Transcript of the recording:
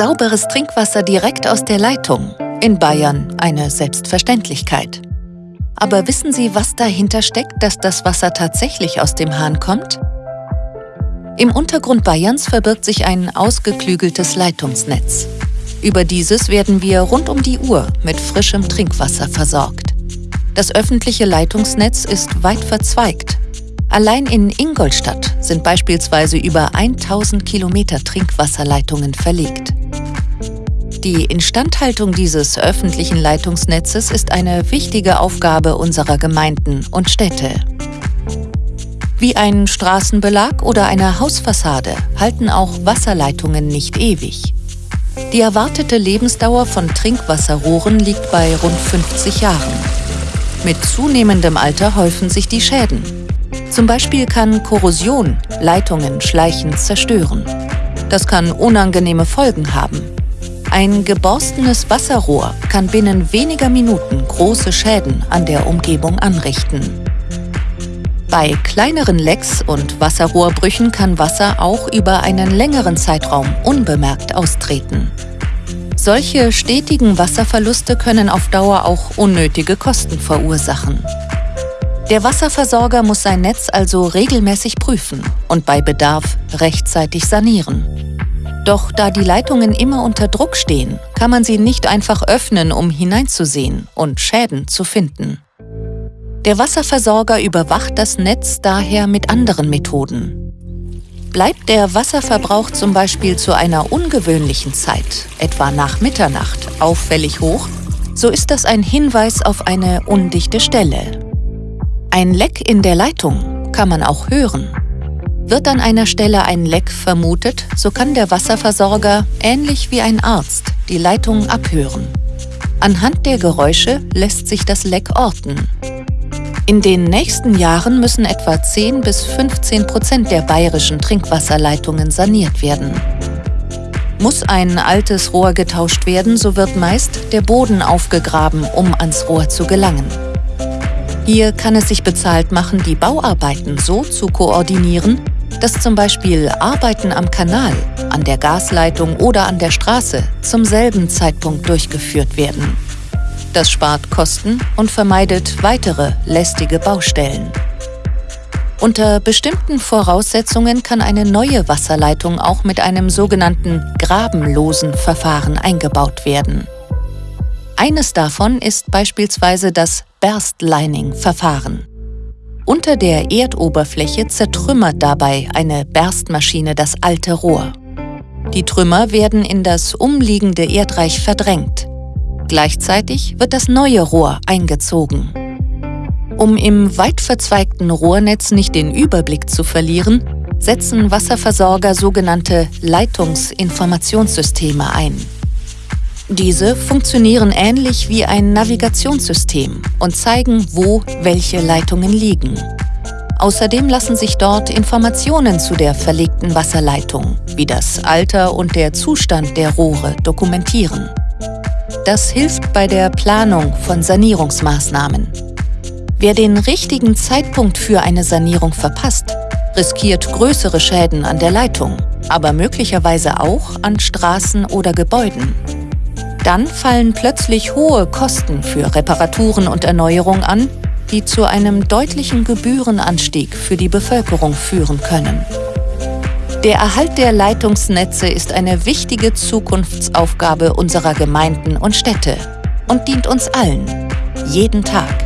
Sauberes Trinkwasser direkt aus der Leitung. In Bayern eine Selbstverständlichkeit. Aber wissen Sie, was dahinter steckt, dass das Wasser tatsächlich aus dem Hahn kommt? Im Untergrund Bayerns verbirgt sich ein ausgeklügeltes Leitungsnetz. Über dieses werden wir rund um die Uhr mit frischem Trinkwasser versorgt. Das öffentliche Leitungsnetz ist weit verzweigt. Allein in Ingolstadt sind beispielsweise über 1000 Kilometer Trinkwasserleitungen verlegt. Die Instandhaltung dieses öffentlichen Leitungsnetzes ist eine wichtige Aufgabe unserer Gemeinden und Städte. Wie ein Straßenbelag oder eine Hausfassade halten auch Wasserleitungen nicht ewig. Die erwartete Lebensdauer von Trinkwasserrohren liegt bei rund 50 Jahren. Mit zunehmendem Alter häufen sich die Schäden. Zum Beispiel kann Korrosion Leitungen schleichend zerstören. Das kann unangenehme Folgen haben. Ein geborstenes Wasserrohr kann binnen weniger Minuten große Schäden an der Umgebung anrichten. Bei kleineren Lecks und Wasserrohrbrüchen kann Wasser auch über einen längeren Zeitraum unbemerkt austreten. Solche stetigen Wasserverluste können auf Dauer auch unnötige Kosten verursachen. Der Wasserversorger muss sein Netz also regelmäßig prüfen und bei Bedarf rechtzeitig sanieren. Doch da die Leitungen immer unter Druck stehen, kann man sie nicht einfach öffnen, um hineinzusehen und Schäden zu finden. Der Wasserversorger überwacht das Netz daher mit anderen Methoden. Bleibt der Wasserverbrauch zum Beispiel zu einer ungewöhnlichen Zeit, etwa nach Mitternacht, auffällig hoch, so ist das ein Hinweis auf eine undichte Stelle. Ein Leck in der Leitung kann man auch hören. Wird an einer Stelle ein Leck vermutet, so kann der Wasserversorger, ähnlich wie ein Arzt, die Leitung abhören. Anhand der Geräusche lässt sich das Leck orten. In den nächsten Jahren müssen etwa 10 bis 15 Prozent der bayerischen Trinkwasserleitungen saniert werden. Muss ein altes Rohr getauscht werden, so wird meist der Boden aufgegraben, um ans Rohr zu gelangen. Hier kann es sich bezahlt machen, die Bauarbeiten so zu koordinieren, dass zum Beispiel Arbeiten am Kanal, an der Gasleitung oder an der Straße zum selben Zeitpunkt durchgeführt werden. Das spart Kosten und vermeidet weitere lästige Baustellen. Unter bestimmten Voraussetzungen kann eine neue Wasserleitung auch mit einem sogenannten grabenlosen Verfahren eingebaut werden. Eines davon ist beispielsweise das Berstlining-Verfahren. Unter der Erdoberfläche zertrümmert dabei eine Berstmaschine das alte Rohr. Die Trümmer werden in das umliegende Erdreich verdrängt. Gleichzeitig wird das neue Rohr eingezogen. Um im weit verzweigten Rohrnetz nicht den Überblick zu verlieren, setzen Wasserversorger sogenannte Leitungsinformationssysteme ein. Diese funktionieren ähnlich wie ein Navigationssystem und zeigen, wo welche Leitungen liegen. Außerdem lassen sich dort Informationen zu der verlegten Wasserleitung, wie das Alter und der Zustand der Rohre, dokumentieren. Das hilft bei der Planung von Sanierungsmaßnahmen. Wer den richtigen Zeitpunkt für eine Sanierung verpasst, riskiert größere Schäden an der Leitung, aber möglicherweise auch an Straßen oder Gebäuden. Dann fallen plötzlich hohe Kosten für Reparaturen und Erneuerung an, die zu einem deutlichen Gebührenanstieg für die Bevölkerung führen können. Der Erhalt der Leitungsnetze ist eine wichtige Zukunftsaufgabe unserer Gemeinden und Städte und dient uns allen, jeden Tag.